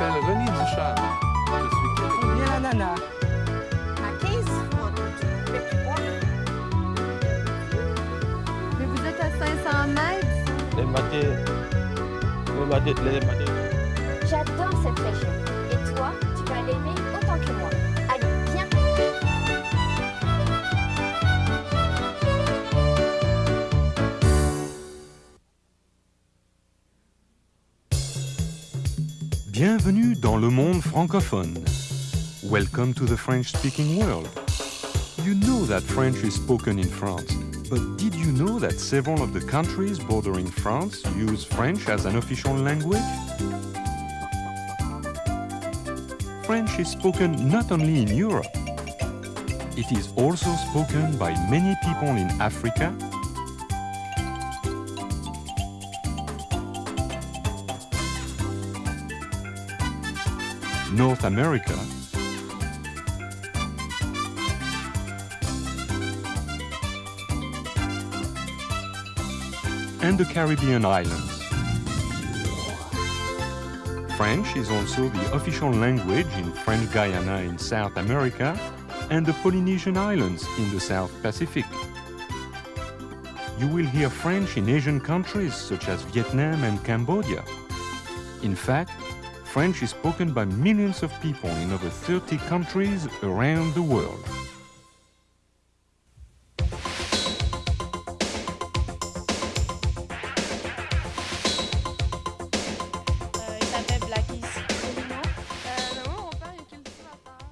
m'appelle René Duchard. Je suis Combien à l'ana? À 15 Mais vous êtes à 500 mètres? Les matins. Les matins. Les matins. J'adore cette région. Et toi, tu vas l'aimer autant que moi. Bienvenue dans le monde francophone. Welcome to the French-speaking world. You know that French is spoken in France, but did you know that several of the countries bordering France use French as an official language? French is spoken not only in Europe, it is also spoken by many people in Africa, North America, and the Caribbean islands. French is also the official language in French Guiana in South America and the Polynesian Islands in the South Pacific. You will hear French in Asian countries such as Vietnam and Cambodia. In fact, French is spoken by millions of people in over 30 countries around the world.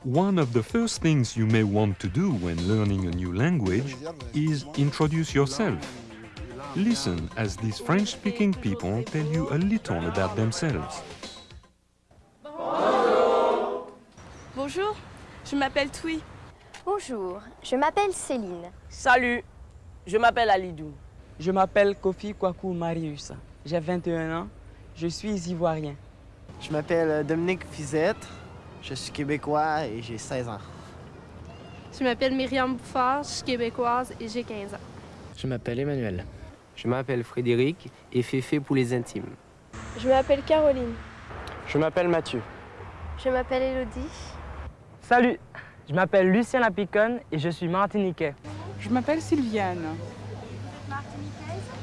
One of the first things you may want to do when learning a new language is introduce yourself. Listen as these French-speaking people tell you a little about themselves. Bonjour, je m'appelle Tui. Bonjour, je m'appelle Céline. Salut, je m'appelle Alidou. Je m'appelle Kofi Kwaku Marius. J'ai 21 ans. Je suis ivoirien. Je m'appelle euh, Dominique Fizette. Je suis québécois et j'ai 16 ans. Je m'appelle Myriam Bouffard, je suis québécoise et j'ai 15 ans. Je m'appelle Emmanuel. Je m'appelle Frédéric et Féfé pour les intimes. Je m'appelle Caroline. Je m'appelle Mathieu. Je m'appelle Elodie. Salut, je m'appelle Lucien Lapiconne et je suis martiniquais. Je m'appelle Sylviane.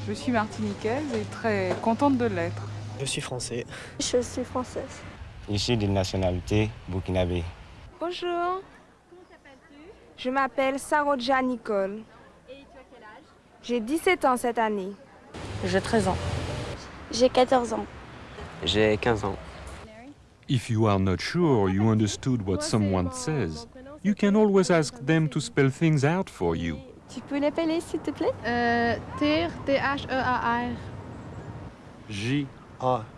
Je suis martiniquaise et très contente de l'être. Je suis français. Je suis française. Je suis de nationalité burkinabé. Bonjour. Je m'appelle Saroja Nicole. Et tu as quel âge J'ai 17 ans cette année. J'ai 13 ans. J'ai 14 ans. J'ai 15 ans. If you are not sure you understood what someone says, you can always ask them to spell things out for you. Tu peux l'appeler s'il te plaît Euh, TIR, T-H-E-A-R. J-A-C-Q-U-E-S.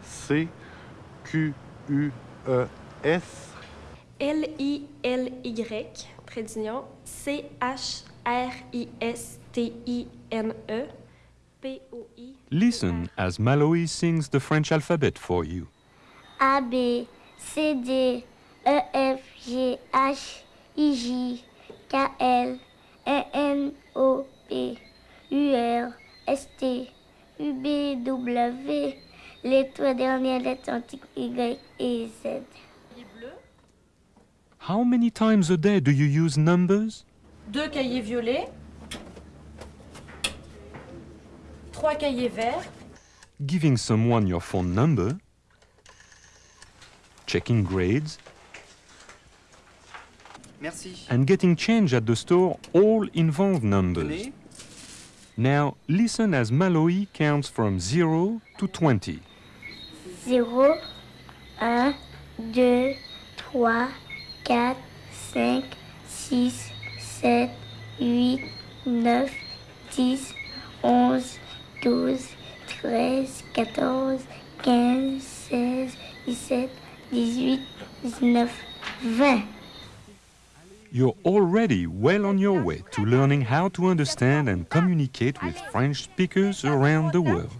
L-I-L-Y, trait d'union, C-H-R-I-S-T-I-N-E, P-O-I. Listen as Maloe sings the French alphabet for you. A, B, C, D, E, F, G, H, I, J, K, L, E, N, O, P, U, R, S, T, U, B, W, les trois dernières lettres antiques Y et Z. How many times a day do you use numbers? Deux cahiers violets. Trois cahiers verts. Giving someone your phone number, checking grades, Merci. and getting change at the store all involve numbers. Now listen as Maloe counts from 0 to 20. 0, 1, 2, 3, 4, 5, 6, 7, 8, 9, 10, 11, 12, 13, 14, 15, 16, 17, 18, 19, 20. You're already well on your way to learning how to understand and communicate with French speakers around the world.